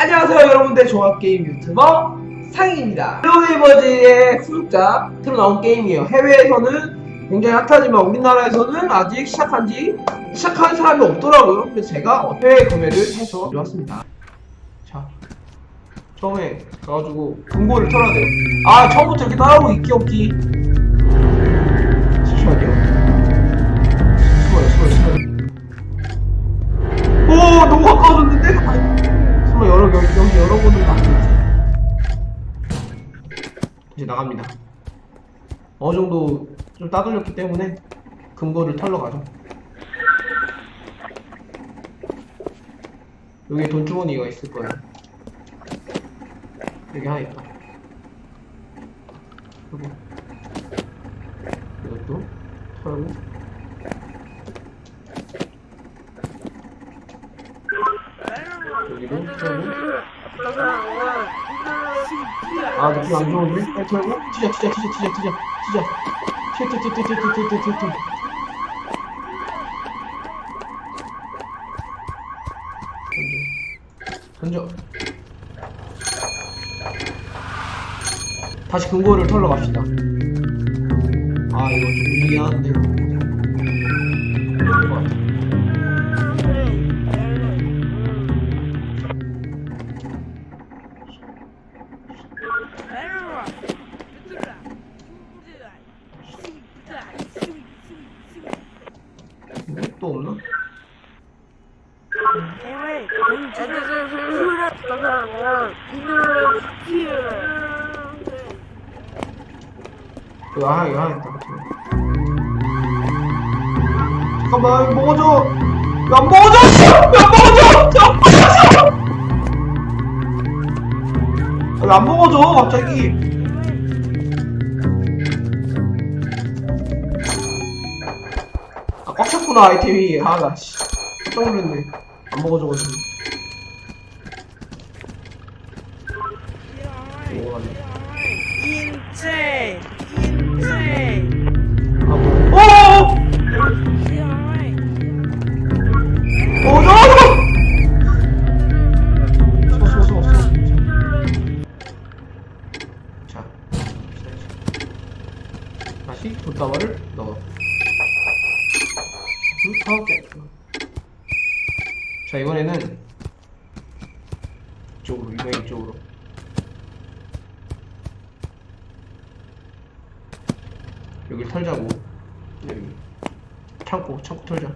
안녕하세요 여러분들. 종합게임 유튜버 상희입니다. 헬로네이버즈의 후속작 새로 나온 게임이에요. 해외에서는 굉장히 핫하지만 우리나라에서는 아직 시작한지 시작한 사람이 없더라고요. 그래서 제가 해외 구매를 해서 가져왔습니다. 자 처음에 가가지고 금고를 털어야 돼요. 아 처음부터 이렇게 따라오고 있기 없기 잠시만요. 숨어요 숨어요 숨어요. 오 너무 가까워졌는데? 여러 여기, 여기 열어보는 거 아니겠지? 이제 나갑니다. 어느 정도 좀 따돌렸기 때문에 금고를 털러 가죠. 여기에 돈주머니가 있을 거예요. 여기 하나 있다. 그리고 이것도 털고 여기도 털고 아 느낌 안 좋은데? 빨리 털고 튀자 튀자 튀자 튀자 튀자 튀자 튀어 던져. 다시 금고를 털러 갑시다. 아 이거 좀 미안한데 이 또 없나? 이거 하나 이거 하나 있다 잠깐만 먹어줘! 안 먹어줘 안 먹어줘! 안 먹어줘! 이거 안 먹어줘 갑자기 꽉 찼구나 아이템이 아나 씨 깜짝 놀랐네 안 먹어줘가지고 인체 인체 아 뭐? 오! 먹어줘! 쏘, 쏘, 쏘, 쏘. 자, 다시 돗다발을 넣어. 개. 자, 이번에는 이쪽으로, 이번에 이쪽으로. 여기 털자고. 여기. 창고, 창고 털자.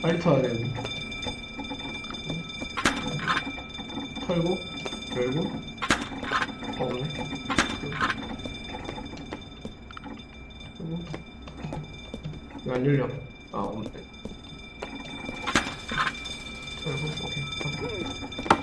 빨리 털어야 되는데. 털고, 열고, 어, 없네. 그리고, 안 열려. 아, 없네. 털고, 오케이.